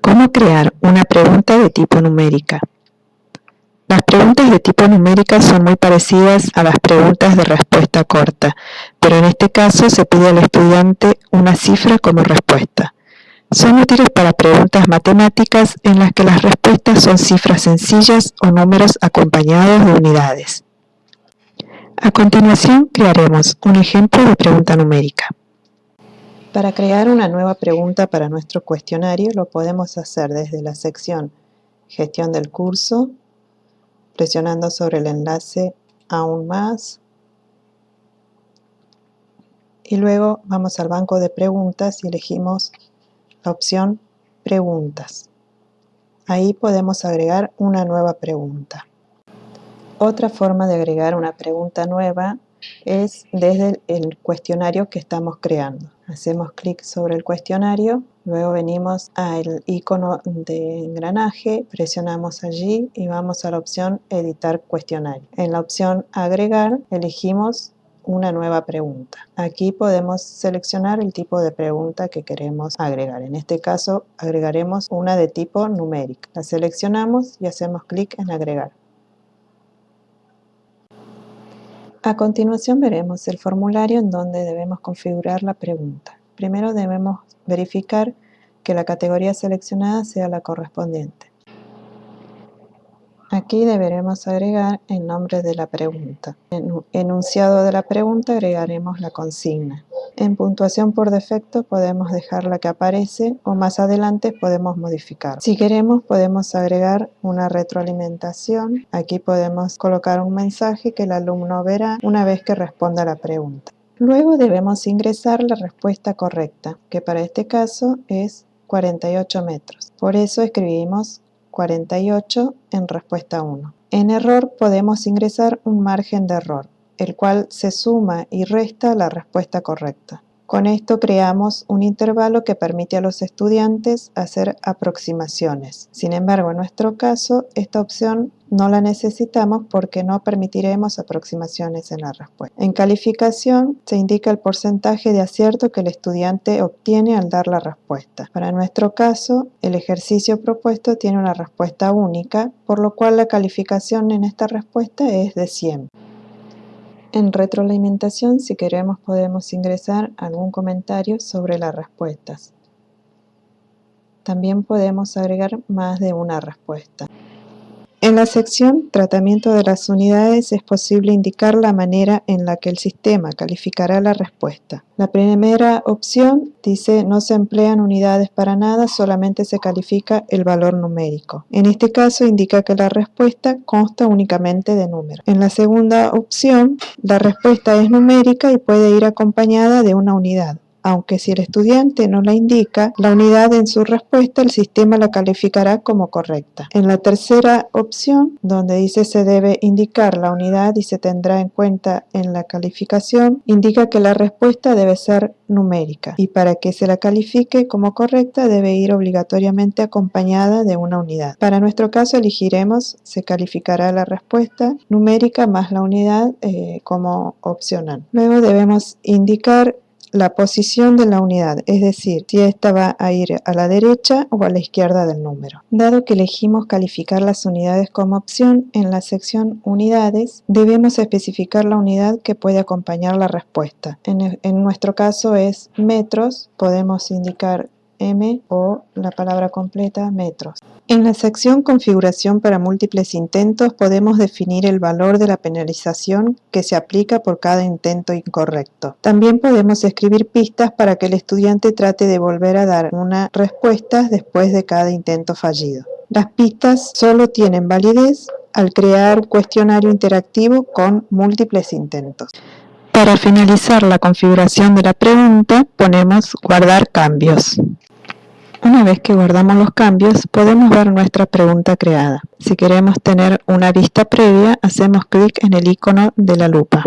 ¿Cómo crear una pregunta de tipo numérica? Las preguntas de tipo numérica son muy parecidas a las preguntas de respuesta corta, pero en este caso se pide al estudiante una cifra como respuesta. Son útiles para preguntas matemáticas en las que las respuestas son cifras sencillas o números acompañados de unidades. A continuación crearemos un ejemplo de pregunta numérica. Para crear una nueva pregunta para nuestro cuestionario lo podemos hacer desde la sección Gestión del curso, presionando sobre el enlace Aún más, y luego vamos al banco de preguntas y elegimos la opción Preguntas. Ahí podemos agregar una nueva pregunta. Otra forma de agregar una pregunta nueva es desde el cuestionario que estamos creando. Hacemos clic sobre el cuestionario, luego venimos al icono de engranaje, presionamos allí y vamos a la opción editar cuestionario. En la opción agregar elegimos una nueva pregunta. Aquí podemos seleccionar el tipo de pregunta que queremos agregar. En este caso agregaremos una de tipo numérica. La seleccionamos y hacemos clic en agregar. A continuación veremos el formulario en donde debemos configurar la pregunta. Primero debemos verificar que la categoría seleccionada sea la correspondiente. Aquí deberemos agregar el nombre de la pregunta. En enunciado de la pregunta agregaremos la consigna. En puntuación por defecto podemos dejar la que aparece o más adelante podemos modificar. Si queremos podemos agregar una retroalimentación. Aquí podemos colocar un mensaje que el alumno verá una vez que responda la pregunta. Luego debemos ingresar la respuesta correcta, que para este caso es 48 metros. Por eso escribimos 48 en respuesta 1. En error podemos ingresar un margen de error el cual se suma y resta la respuesta correcta. Con esto creamos un intervalo que permite a los estudiantes hacer aproximaciones. Sin embargo, en nuestro caso, esta opción no la necesitamos porque no permitiremos aproximaciones en la respuesta. En calificación se indica el porcentaje de acierto que el estudiante obtiene al dar la respuesta. Para nuestro caso, el ejercicio propuesto tiene una respuesta única, por lo cual la calificación en esta respuesta es de 100. En retroalimentación, si queremos, podemos ingresar algún comentario sobre las respuestas. También podemos agregar más de una respuesta. En la sección Tratamiento de las unidades es posible indicar la manera en la que el sistema calificará la respuesta. La primera opción dice no se emplean unidades para nada, solamente se califica el valor numérico. En este caso indica que la respuesta consta únicamente de números. En la segunda opción, la respuesta es numérica y puede ir acompañada de una unidad aunque si el estudiante no la indica, la unidad en su respuesta el sistema la calificará como correcta. En la tercera opción, donde dice se debe indicar la unidad y se tendrá en cuenta en la calificación, indica que la respuesta debe ser numérica y para que se la califique como correcta debe ir obligatoriamente acompañada de una unidad. Para nuestro caso elegiremos se calificará la respuesta numérica más la unidad eh, como opcional. Luego debemos indicar la posición de la unidad, es decir, si esta va a ir a la derecha o a la izquierda del número. Dado que elegimos calificar las unidades como opción, en la sección Unidades debemos especificar la unidad que puede acompañar la respuesta. En, en nuestro caso es metros, podemos indicar m o la palabra completa metros. En la sección configuración para múltiples intentos podemos definir el valor de la penalización que se aplica por cada intento incorrecto. También podemos escribir pistas para que el estudiante trate de volver a dar una respuesta después de cada intento fallido. Las pistas solo tienen validez al crear cuestionario interactivo con múltiples intentos. Para finalizar la configuración de la pregunta, ponemos guardar cambios. Una vez que guardamos los cambios, podemos ver nuestra pregunta creada. Si queremos tener una vista previa, hacemos clic en el icono de la lupa.